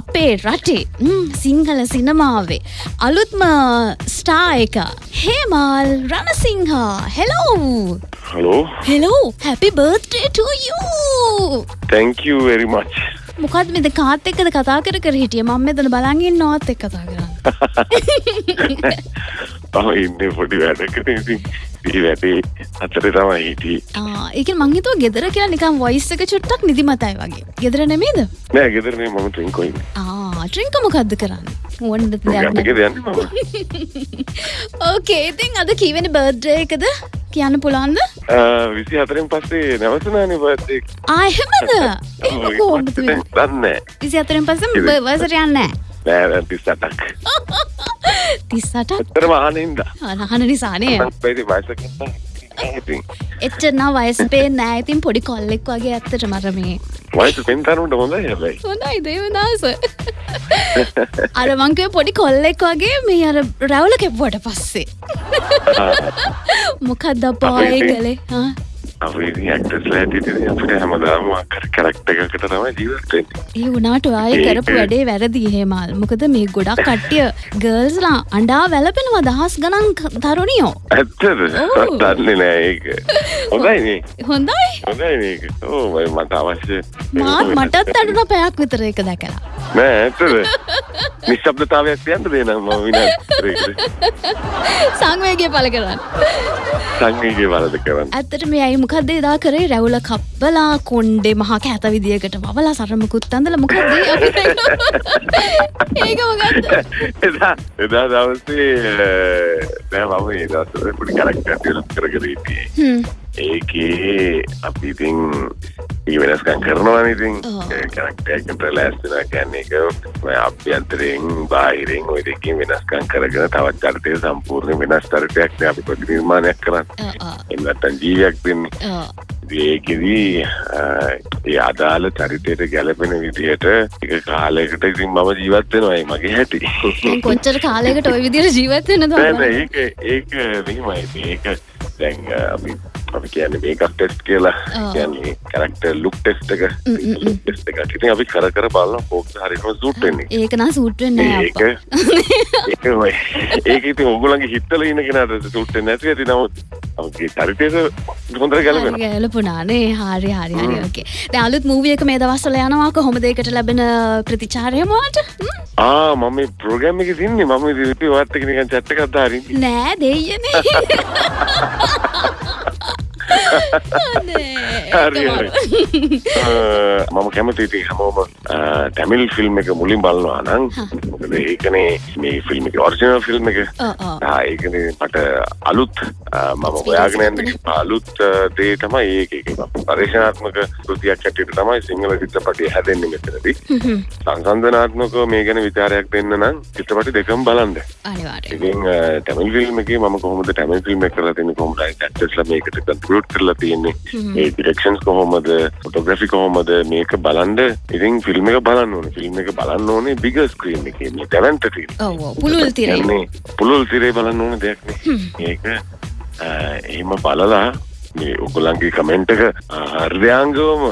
අපේ රටේ සිංහල සිනමාවේ අලුත්ම ස්ටා එක Hemal Ranasinghe. Hello hello hello happy birthday to you thank you very much මොකත් මෙද කාත් එක්කද කතා කර කර හිටිය? මම මෙතන බලගින් නොත් එක් කතා කරන්න. තම ඉන්න පොඩි වැඩකට. ඉතින් දී වැඩේ අතර තමයි හිටිය. ඒක මංහිතුව ගෙදර කියලා නිකම් වයිස් එක චුට්ටක් නිදිමතයි වගේ. ගෙදර නෙමේද නෑ ගෙදරනේ මම ට්‍රින්කොයින් ට්‍රිංක මොකක්ද කරන්න? මම. ඕකේ ඉතින් අද කීවෙන බර්ඩ්ඩ එකද? කියන්න පුළන්ද විසි හතරෙන් පස්සේ නැවසනානි ආහෙමද කෝඩ දන්න විසි අතරෙන් පසම වසර යන්න නෑ. තිස්සටක්. තිස්සට තර මහනින්ද අනහන නිසානය ඉතින් එච්චනා වයස්පේ නෑ. ඉතින් පොඩි කොල්ලෙක් වගේ ඇත්තට මරමේ වයස පෙන්තරුන්ට හොඳ හැබයි. හොඳයි දේවදාස. අර මංකව පොඩි කොල්ලෙක් වගේ මේ අර රැවල කෙප්වට පස්සේ. මොකක්ද අපාය කළේ හා? අපේ ඇක්ටස්ල ඇතිට අපට හැමදාම කර කරක්ට එකකට තම ජීවත්තෙන් ඒ වනාට ආය කරපු වැඩේ වැරදි හෙමල් මොකද මේ ගොඩක් කට්ටිය ගර්ල්ස්ලා අඩා වැලපෙනවා දහස් ගනන් තරුණියෝ. ඇත්තද. දන්නේ නෑ ඒක. හොඳයිනේ හොඳයි. හොඳයි මේක. ඕ මට අවශ්‍ය මාත් මටත් අඩුන පැයක් විතර එක දැකලා නෑ ඇත්තද? නිශ්ශබ්දතාවයක් තියන්න දෙනම් ම විනාට සංවේගේ පල කරන්න. සංගීගේ වලද කරන්න. ඇත්තට මේ ඇයි මොකක්ද එදා කරේ? රැවුල කප්පලා කොන්්ඩේ මහා කෑත විදිියකට වලා සරමකුත් අඳල මොකක්ද ඒක මොකක්ද එදා එදා දවසේ නෑ මම ඒ දවස්වල පොඩි කරක්ට ටියලක් කරගෙන හිටියේ හ්ම්. ඒකේ අපි ඉතින් ඒ වෙනස්කම් කරනවා ඉතින් ඔව්. කරක්ටයකට ලෑස්තිනා කියන්නේ එක අභ්‍යන්තරයෙන් බාහිරෙන් ඔය දෙකින් වෙනස්කම් කරගෙන තවත් චරිතය සම්පූර්ණ වෙනස් චරිතයක් අපි පොඩි නිර්මාණයක් කරන්න එන්නත්තන් ජීවයක් දෙන්නේ. ඒකෙදී ඒ අදාළ චරිතයට ගැලපෙන විදිහට එක කාලයකට ඉතින් මම ජීවත් වෙනවායි මගේ හැටි කොච්චර කාලයකට ඔය විදිර ජීවත්වෙන නෑ නෑ ඒක ඒක මෙහෙමයි ඒක දැන් අපි අපි කියන්නේ මේකක් ටෙස්ට් කියලා. කියන්නේ කරක්ටර් ලුක් ටෙස්ට් එක. ටෙස්ට් එක ඉතින් අපි කර කර බලන කෝක්ද හරියටම සූට් වෙන්නේ. ඒක නා සූට්වෙන් නෑ ඒක ඒක ඔය ඒක ඉතින් ඔයගොල්ලන්ගේ හිතවල ඉන්න කෙනාට සූට් වෙන්නේ නැති ඇති නමුත් අපේ චරිතයට හොඳට ගැලපෙනවා. ගැලපුනානේ හරි හරි හරි. ඕකේ දැන් අලුත් මූවිය එක මේ දවස්වල යනවා. කොහොමද ඒකට ලැබෙන ප්‍රතිචාරය මොකක්ද ආ මම මේ ප්‍රෝග්‍රෑම් එකේ ඉන්නේ මම ඉතින් ඔයත් එක්ක නිකන් chat එකක් දාරින්නේ. නෑ දෙයියනේ මම කැමති ඉතින් හැමෝම අ, ටැමිල් ෆිල්ම් එක මුලින් බලනවා මොකද ඒකනේ මේ ෆිල්ම් එක ඔරිජිනල් ෆිල්ම් එක. ඒකනේ මට අලුත් මම හොයාගෙන යන්නේ. අලුත් දේ තමයි ඒක. පරිශනාත්මක කෘතියක් ඇටියට තමයි සිංහල චිත්‍රපටය හැදෙන්නේ මෙතනදී. සංසන්ධනාත්මකව මේ ගැන විචාරයක් දෙන්න නම් චිත්‍රපටි දෙකම අනිවාර්ය ඉතින් ටැමිල් ෆිල්ම් එකේ මම කොහොමද ටැමිල් ෆිල්ම් එක කරලා තියෙන්නේ කොහොමද? ඇක්ටර්ස්ලා මේකට කන්ට්‍රිබියුට් කරලා තියෙන්නේ. ඒ ඩිරෙක්ෂන්ස් කොහොමද ෆොටෝග්‍රැෆි කොහොමද මේක බලන්න ඉතින් ෆිල්ම් එක බලන්න ඕනේ. ෆිල්ම් එක බලන්න ඕනේ බිග ස්ක්‍රීන් එකේ. මේ දැවන්ත පුළුල් තිරේ. පුළුල් තිරේ බලන්න ඕන දෙයක් නේ. ඒක එහෙම බලලා මේ ඔගොල්ලන්ගේ කමෙන්ට් එක හෘදයාංගවම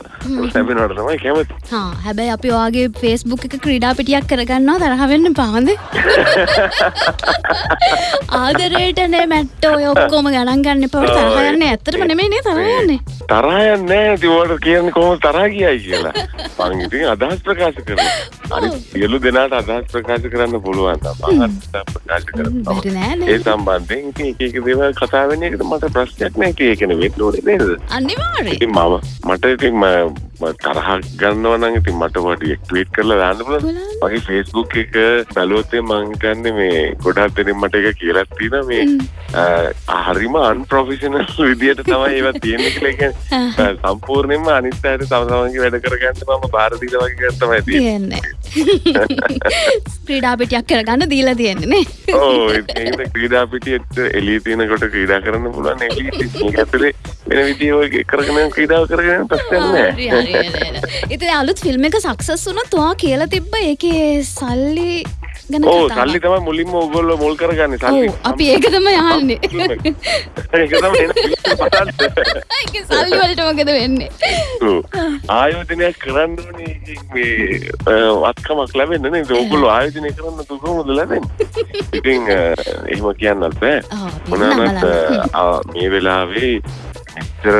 ලැබෙනවට තමයි කැමති. හා හැබැයි අපි ඔයාගේ ෆේස්බුක් එක ක්‍රීඩා පිටියක් කරගන්නවා තරහවෙන්න පාද ආදරයටනේ මැට්ට ඔය ඔක්කෝම ගණන් ගන්න පවට තරහයන්න ඇතරම නෙමේනේ තරයන්නේ තරහයන් නෑ තිවට කියන්නේ කොහොම තරහ කියයි කියලා. මං ඉතින් අදහස් ප්‍රකාශ කරනවා. අනිත් සියලු දෙනාට අදහස් ප්‍රකාශ කරන්න පුළුවන් ප්‍රකාශ කරනවා ඒ සම්බන්ධයෙන් එක එක දේවල් කතා වෙන එකට මට ප්‍රශ්නයක් නෑ. ඒක කියන්නේ වෙන්න ඕනේ නේද අනිවාරය ඉතින් මම මට ඉතින් ම- ම තරහ ගන්නවා නම් ඉතින් මට වට ට්වීට් කරලා දාන්න පුළුවන්. මගේ ෆේස්බුක් එක බැලුවොත් මං හිතන්නේ මේ ගොඩක් දෙනෙක් මට ඒක කියලා තියෙනවා. මේ හරිම අන්ප්‍රොෆෙෂනල් විදියට තමයි ඒවා තියෙන්නේ කියලා. කියන්නේ සම්පූර්ණයෙන්ම අනිත් අයට තම තමන්ගේ වැඩ කරගන්න මම බාර දීලා වගේ එකක් තමයි තියෙන්නේ. ක්‍රීඩා පිටියක් කරගන්න දීලා තියෙන්නේ ඕ ඒක ක්‍රීඩා පිටියට එළිය තියෙනකොට ක්‍රීඩා කරන්න පුළුවන්. මේක ඇතුලේ වෙන විදිය ඔය කරගෙන ක්‍රීඩාව කරගෙන ප්‍රශ්නයක් නෑ. ඉති අලුත් ෆිල්ම් එක සක්සස් වුන තුවා කියලා තිබ්බ ඒකේ සල්ලි ඕ. සල්ලි තමයි මුලින්ම ඔගොල්ල මුල් කරගන්න සල්ලි. අපි ඒකතම යන්නේ සල්ලි වලට මොකද වෙන්නේ. ආයෝජනයක් කරන්න වත්කමක් ලැබෙන්න නේද? ඔගොල්ලෝ ආයෝජනය කරන්න තු කොහොමද ලැබෙන්නේ? ඉතින් එහෙම කියන්නත් බෑ. අ, මේ වෙලාවේ මෙච්චර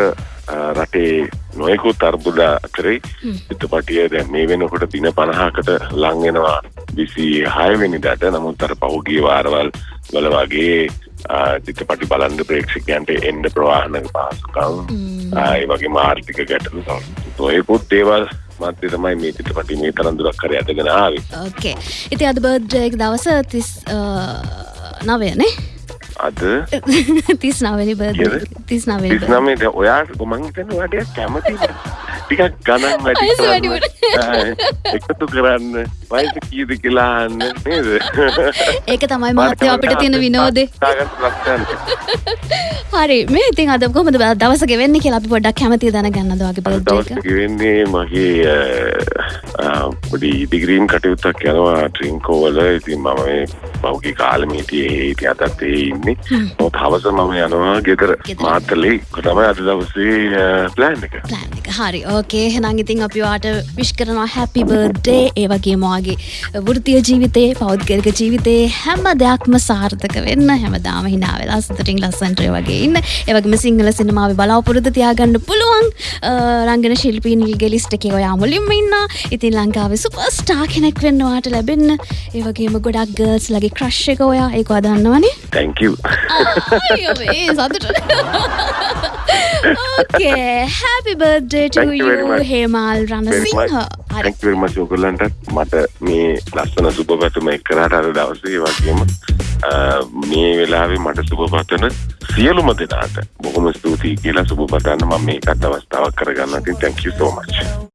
රටේ නොයකුත් අර්බුද කරේ හ්ම්. චිත්‍රපටිය දැන් මේ වෙනකොට දින 50කට ලං වෙනවා 26 වෙනිදාට නමුත් අර පහුගිය වාරවල් වල වගේ චිත්‍රපටි බලන්න ප්‍රේක්ෂකයන්ට එන්න ප්‍රවාහන පහසුකම් හ්ම්. ආ, ඒ වගේ ආර්ථික ගැටලු තමයි ඒකුත් දේවල් මධ්‍ය තමයි මේ චිත්‍රපටි මේ තරම් දුරක් කර ඇදගෙන ආවේ ඕකේ ඉති අද බර්ඩ්ජයක දවස තිස් නවයනේ අද? තිස් නවනි? තිස් නවනි තිස්නමේ ඔයාට මං හිතන්නේ ඔයාට කැමති ටිකක් ගණන් වැඩි එකතු කරන්න වයස කීයද කියලා අහන්න නේද? ඒක තමයි මහත්තය අපිට තියෙන විනෝදේ. හරි මේ ඉතින් අද කොමද දවස ගෙවෙන්න කියලා අපි පොඩ්ඩක් කැමති දැනගන්නද වගේ අද බර්ඩ් දවස් ගෙවෙන්නේ මගේ පොඩි ඉදිග්‍රීම් කටයුත්තක් යනවා ට්‍රින්කෝවල ඉතින් මම මේ පෞගේ කාලමීටියේ හිටිය අදත් ඒ ඉන්නේ. ඔත් හවස මම යනවා ගෙදර. මාතලේ. තමයි අද දවසේ ප්ලෑන් එක. ප්ලෑන් එක. හරි ඕකේ හෙනම් ඉතින් අපි වාට විශ් කරනවා හැපි බර්ඩ්ඩේ ඒ වගේ මගේ වෘතිය ජීවිතේ පෞද්ගලික ජීවිතේ හැම දෙයක්ම සාර්ථක වෙන්න හැමදාම හිනා වෙලා සතුටින් ලස්සන්ටය වගේ ඉන්න. ඒවගේම සිංහල සිනමාව බලාපොරොත්තු තියාගන්න පුළුවන්. රංගන ශිල්පීනිල්ගේ ලිස්ට එක ඔයා මුලින්ම ඉන්න. ඉතින් ලංකාවේ සුපස්ටා කෙනෙක් වෙන්නවාට ලැබෙන්න. ඒවගේම ගොඩක් ගර්ස් ලගේ ක්‍රශ් එක ඔයා. ඒක අදන්නවනේ තැංකව ඒ සතුට. ඕකේ හැපි බර්ඩ්ඩේ Thank you. හේමල් රණසිංහ හරි තැංකවර්ම සෝකල්ලන්ට මට මේ ලස්සන සුප පැතුම එක් කරට අර දවසේ වගේම අ, මේ වෙලාවේ මට සුප පතන සියලුම දෙනාට බොහොම ස්තුතියි කියලා සුප පතන්න මම මේකත් අවස්ථාවක් කරගන්න ඉතින් thank you so much.